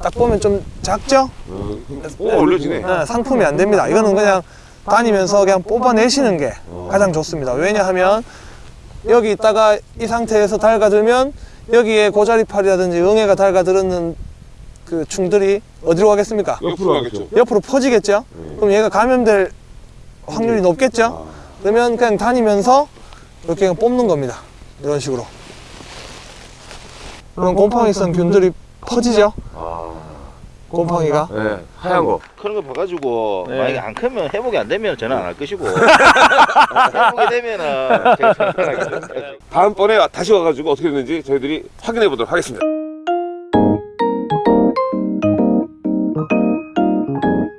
딱 보면 좀 작죠? 어, 오 올려지네. 네, 상품이 안 됩니다. 이거는 그냥 다니면서 그냥 뽑아내시는 게 가장 좋습니다. 왜냐하면 여기 있다가 이 상태에서 달가들면 여기에 고자리팔이라든지 응애가 달가들었는 그 충들이 어디로 가겠습니까? 옆으로 가겠죠. 옆으로 퍼지겠죠? 그럼 얘가 감염될 확률이 높겠죠? 그러면 그냥 다니면서 이렇게 그냥 뽑는 겁니다. 이런 식으로. 그럼 곰팡이성 균들이 퍼지죠? 곰팡이가. 네, 하얀 거. 그런 거 봐가지고 네. 만약에 안 크면 회복이 안 되면 저는 안 할 것이고 회복이 되면은 제가. 다음번에 다시 와가지고 어떻게 됐는지 저희들이 확인해 보도록 하겠습니다.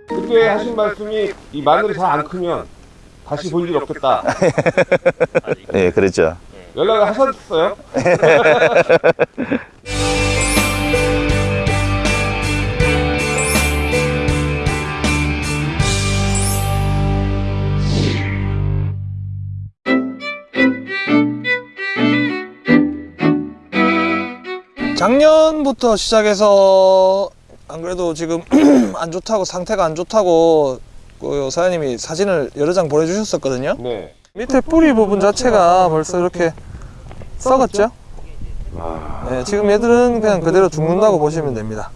그때 하신 말씀이 이 마늘이 잘 안 크면 다시 볼 일 없겠다. 네, 그랬죠. 연락을 하셨어요? 작년부터 시작해서 안 그래도 지금 안 좋다고 상태가 안 좋다고 그 사장님이 사진을 여러 장 보내주셨었거든요. 네. 밑에 뿌리 부분 자체가 벌써 이렇게 썩었죠? 아, 네, 지금 얘들은 그냥 그대로 죽는다고 보시면 됩니다.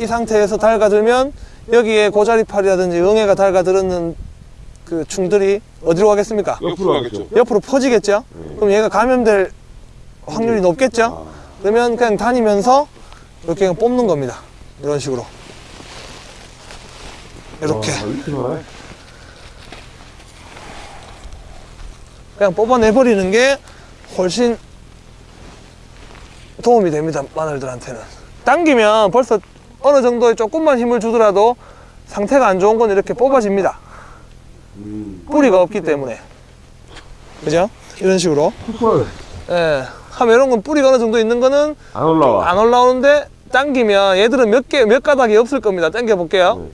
이 상태에서 달가들면 여기에 고자리팔이라든지 응애가 달가들었는 그 충들이 어디로 가겠습니까? 옆으로 가겠죠. 옆으로 퍼지겠죠? 그럼 얘가 감염될 확률이 높겠죠? 그러면 그냥 다니면서 이렇게 그냥 뽑는 겁니다. 이런 식으로. 이렇게. 아? 그냥 뽑아내버리는 게 훨씬 도움이 됩니다. 마늘들한테는. 당기면 벌써 어느 정도의 조금만 힘을 주더라도 상태가 안 좋은 건 이렇게 뽑아집니다. 음. 뿌리가 없기 때문에. 그죠? 이런 식으로. 예. 하면 이런 건 뿌리가 어느 정도 있는 거는 안 올라와. 안 올라오는데 당기면 얘들은 몇 개, 몇 가닥이 없을 겁니다. 당겨 볼게요.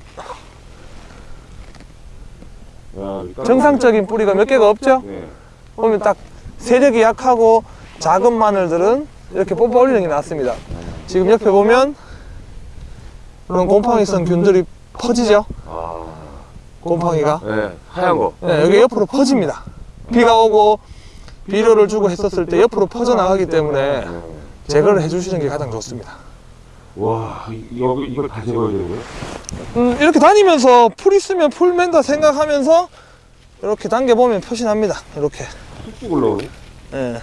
야, 일단- 정상적인 뿌리가 몇 개가 없죠? 네. 보면 딱 세력이 약하고 작은 마늘들은 이렇게 뽑아 올리는 게 낫습니다. 지금 옆에 보면 이런 곰팡이성 균들이 퍼지죠? 아, 곰팡이가. 네, 하얀 거. 네, 여기 옆으로 퍼집니다. 비가 오고 비료를 주고 했었을 때 옆으로 퍼져나가기 때문에 네. 제거를 해주시는 게 가장 좋습니다. 와, 이- 이거 이걸 다 제거해야 거예요? 음, 이렇게 다니면서 풀 있으면 풀 맨다 생각하면서 이렇게 당겨보면 표시납니다. 이렇게. 쑥쑥 올라오네. 예.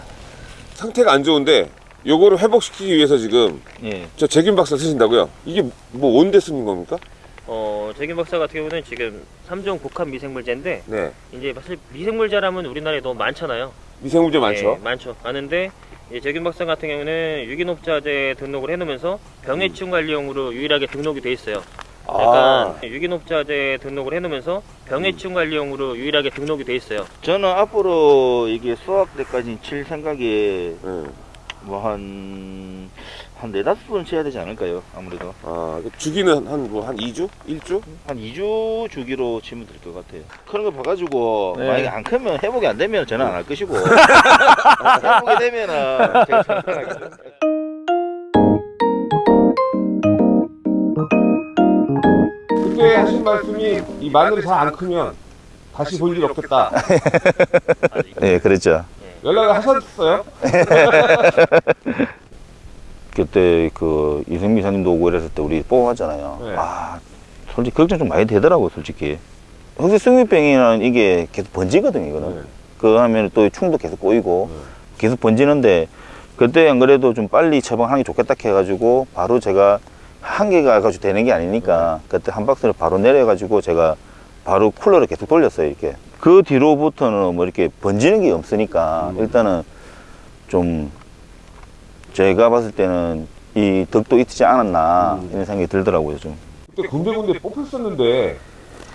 상태가 안 좋은데 요거를 회복시키기 위해서 지금 예. 저 제균 박사 쓰신다고요? 이게 뭐 온데 쓰는 겁니까? 어, 재균 박사 같은 경우는 지금 3종 복합 미생물제인데 네. 이제 사실 미생물제라면 우리나라에 너무 많잖아요. 미생물제 많죠. 예, 많죠. 많은데 재균 박사 같은 경우는 유기농자재 등록을 해놓으면서 병해충 관리용으로 유일하게 등록이 돼 있어요. 아, 약간 유기농자재 등록을 해놓으면서 병해충 관리용으로 유일하게 등록이 돼 있어요. 저는 앞으로 이게 수학 때까지 칠 생각에 네. 뭐한 한 네다섯 번 쳐야 되지 않을까요? 아무래도 아, 그 주기는 한 뭐 한 2주? 1주? 한 2주 주기로 치면 될 것 같아요. 그런 거 봐가지고 네. 만약에 안 크면 회복이 안 되면 저는 안 할 것이고 회복이 되면은 제가 선택하겠습니다. 그때 하신 말씀이 이 마늘이 잘 안 크면 다시 볼 일 없겠다. 네, 그랬죠. 연락을 하셨어요? 그때 그 이승미 사님도 오고 이랬을 때 우리 뽑아왔잖아요. 네. 아, 솔직히 걱정 좀 많이 되더라고, 솔직히. 혹시 승미병이라는 이게 계속 번지거든요, 이거는. 네. 그거 하면 또 충도 계속 꼬이고 네. 계속 번지는데 그때 안 그래도 좀 빨리 처방하는 게 좋겠다 해가지고 바로 제가 한 개가 가지고 되는 게 아니니까 그때 한 박스를 바로 내려가지고 제가 바로 쿨러를 계속 돌렸어요 이렇게 그 뒤로부터는 뭐 이렇게 번지는 게 없으니까 음. 일단은 좀 제가 봤을 때는 이 덕도 있지 않았나 음. 이런 생각이 들더라고요 좀 그때 군데군데 뽑혔었는데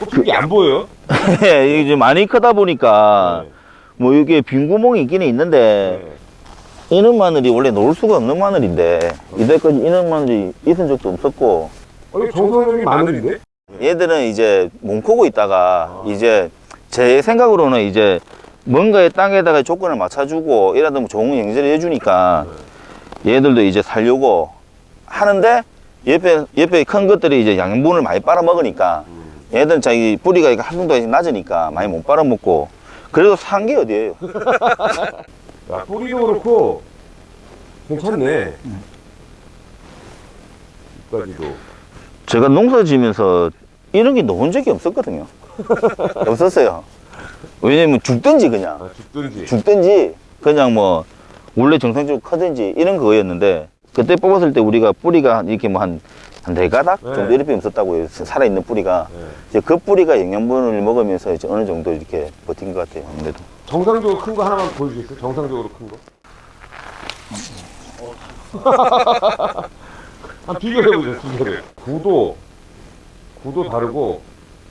뽑힌 게안 보여요? 이게 좀 많이 크다 보니까 네. 뭐 이게 빈 구멍이 있기는 있는데 네. 이는 마늘이 원래 놓을 수가 없는 마늘인데 이때까지 이는 마늘이 있은 적도 없었고 어, 이거 정선생님 마늘인데? 얘들은 이제 몸코고 있다가 이제 제 생각으로는 이제 뭔가의 땅에다가 조건을 맞춰주고 이라도 뭐 좋은 영재를 해주니까 얘들도 이제 살려고 하는데 옆에 옆에 큰 것들이 이제 양분을 많이 빨아먹으니까 얘들은 자기 뿌리가 활동도가 낮으니까 많이 못 빨아먹고 그래도 산 게 어디예요? 야, 뿌리도 그렇고 괜찮네. 여기까지도. 제가 농사 지면서 이런 게 넣은 적이 없었거든요. 없었어요. 왜냐면 죽든지 그냥 아, 죽든지. 죽든지 그냥 뭐 원래 정상적으로 크든지 이런 거였는데 그때 뽑았을 때 우리가 뿌리가 이렇게 뭐 한 한 네 가닥 네. 정도 이렇게 없었다고요. 살아있는 뿌리가 네. 이제 그 뿌리가 영양분을 먹으면서 이제 어느 정도 이렇게 버틴 것 같아요. 아무래도. 정상적으로 큰 거 하나만 보여주겠어요? 정상적으로 큰 거. 한 비교해보죠, 비교를. 구도, 구도 다르고,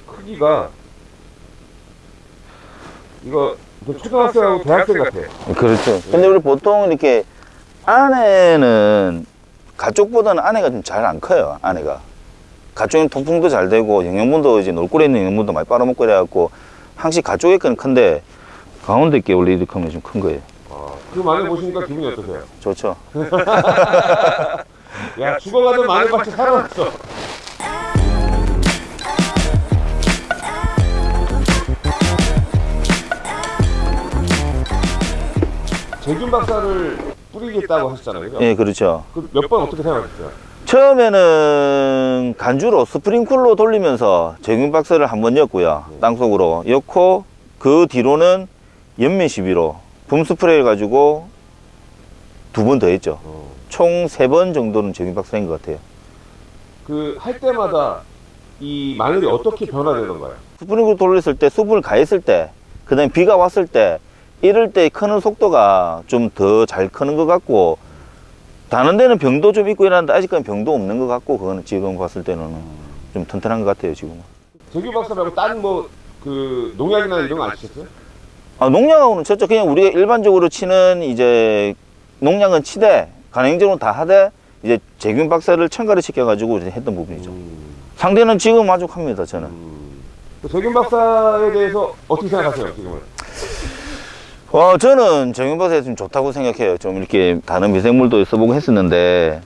크기가, 이거, 좀 초등학생하고 대학생 같아. 그렇죠. 근데 우리 보통 이렇게 안에는 가쪽보다는 안에가 좀 잘 안 커요. 안에가. 가쪽은 통풍도 잘 되고 영양분도 이제 놀골에 있는 영양분도 많이 빨아먹고 이래갖고 항시 가쪽에 거는 큰데 가운데 게 원래 이렇게 하면 좀 큰 거예요. 아, 그 마늘 보시니까 기분이 어떠세요? 좋죠. 야, 죽어가던 마늘 밭이 살아났어. 재균 박사를 뿌리겠다고 하셨잖아요. 예, 그렇죠. 그몇번 어떻게 생각하셨어요? 처음에는 간주로 스프링쿨로 돌리면서 제균 박스를 한 번 였고요. 땅속으로 였고 그 뒤로는 연면 시비로 붐 스프레이를 가지고 두 번 더 했죠. 어. 총세 번 정도는 제균 한것 같아요. 그 할 때마다 이 마늘이 어떻게 변화되던가요? 스프링쿨 돌렸을 때 수분을 가했을 때 그다음에 비가 왔을 때 이럴 때 크는 속도가 좀 더 잘 크는 것 같고 다른 데는 병도 좀 있고 이러는데 아직까지 병도 없는 것 같고 그거는 지금 봤을 때는 좀 튼튼한 것 같아요 지금은. 재균 박사 말고 다른 뭐 그 농약이나 이런 거 안 치셨어요? 아, 농약하고는 쳤죠. 그냥 우리가 일반적으로 치는 이제 농약은 치되 간행적으로 다 하되 이제 제균 박사를 첨가를 시켜가지고 했던 부분이죠. 상대는 지금 만족합니다. 저는. 그 재균 박사에 대해서 어떻게 생각하세요, 지금은? 어, 저는 제균 박사가 좀 좋다고 생각해요. 좀 이렇게 다른 미생물도 써보고 했었는데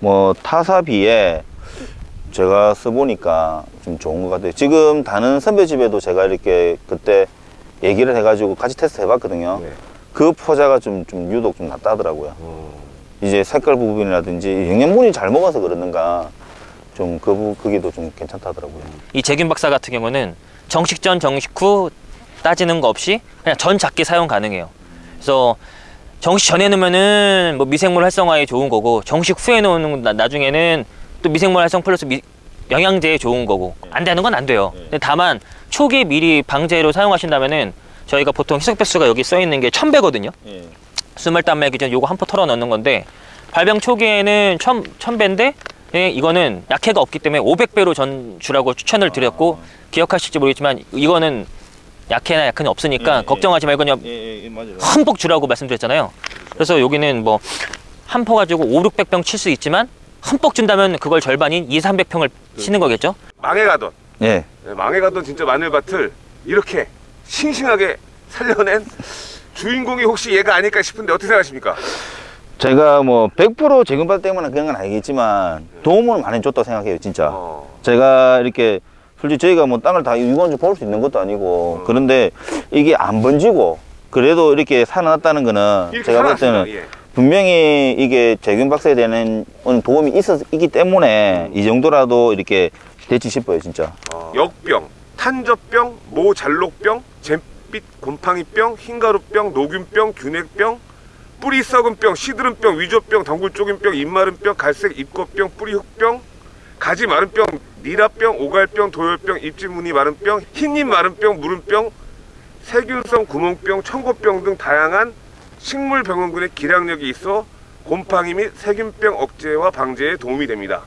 뭐 타사비에 제가 써보니까 좀 좋은 것 같아요. 지금 다른 선배 집에도 제가 이렇게 그때 얘기를 해가지고 같이 테스트 해봤거든요. 네. 그 포자가 좀, 좀 유독 좀 낫다더라고요. 어. 이제 색깔 부분이라든지 영양분이 잘 먹어서 그러는가 좀 그 그게도 좀 괜찮다더라고요. 이 제균 박사 같은 경우는 정식 전 정식 후 따지는 거 없이 그냥 전 작게 사용 가능해요. 그래서 정식 전에 넣으면은 뭐 미생물 활성화에 좋은 거고 정식 후에 넣는 나, 나중에는 또 미생물 활성 플러스 미- 영양제에 좋은 거고 안 되는 건 안 돼요. 근데 다만 초기에 미리 방제로 사용하신다면은 저희가 보통 희석 배수가 여기 써 있는 게 1000배거든요. 스물단 기준 요거 한 포 털어 넣는 건데 발병 초기에는 천, 천배인데 예, 이거는 약해가 없기 때문에 500배로 전 주라고 추천을 드렸고 기억하실지 모르겠지만 이거는 약해나 약한이 없으니까 예, 예. 걱정하지 말고 그냥 예, 예. 흠뻑 주라고 말씀드렸잖아요. 그래서 여기는 뭐한포 가지고 5, 600병 칠 수 있지만 흠뻑 준다면 그걸 절반인 2, 300평을 치는 거겠죠? 망해 가던, 예. 네, 망해 가던 진짜 마늘밭을 이렇게 싱싱하게 살려낸 주인공이 혹시 얘가 아닐까 싶은데 어떻게 생각하십니까? 제가 뭐 100% 제균받 때문에 그런 건 아니겠지만 도움을 많이 줬다고 생각해요, 진짜. 어. 제가 이렇게 솔직히 저희가 뭐 땅을 다 유관적으로 볼 수 있는 것도 아니고 그런데 이게 안 번지고 그래도 이렇게 살아났다는 거는 제가 볼. 때는 예. 분명히 이게 제균 박사에 대한 도움이 있었, 있기 때문에 이 정도라도 이렇게 됐지 싶어요, 진짜. 역병, 탄저병, 모잘록병, 잼빛 곰팡이병, 흰가루병, 노균병, 균핵병, 뿌리 썩은병, 시드름병, 위조병, 덩굴 쪼긴병, 입마른병, 갈색 입꽃병, 뿌리 흑병, 가지 마른 병, 니라병, 오갈병, 도열병, 입지무늬 마른 병, 흰잎 마른 병, 무름병, 세균성 구멍병, 청고병 등 다양한 식물 병원군의 기량력이 있어 곰팡이 및 세균병 억제와 방제에 도움이 됩니다.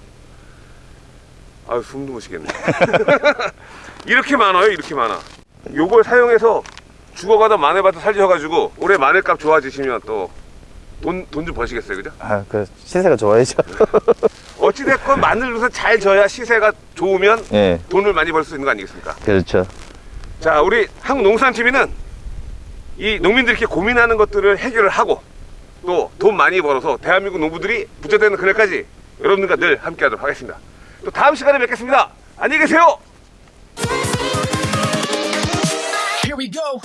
아유 숨도 못 쉬겠네. 이렇게 많아요, 이렇게 많아. 요걸 사용해서 죽어가다 마늘밭을 살려가지고 올해 마늘값 좋아지시면 또 돈 돈 좀 버시겠어요, 그죠? 아, 그 시세가 좋아야죠. 어찌됐건 마늘로서 잘 져야 시세가 좋으면 예, 돈을 많이 벌 수 있는 거 아니겠습니까? 그렇죠. 자, 우리 한국농산TV는 이 농민들이 이렇게 고민하는 것들을 해결을 하고 또 돈 많이 벌어서 대한민국 농부들이 부자 되는 그날까지 여러분들과 늘 함께 하도록 하겠습니다. 또 다음 시간에 뵙겠습니다. 안녕히 계세요. Here we go.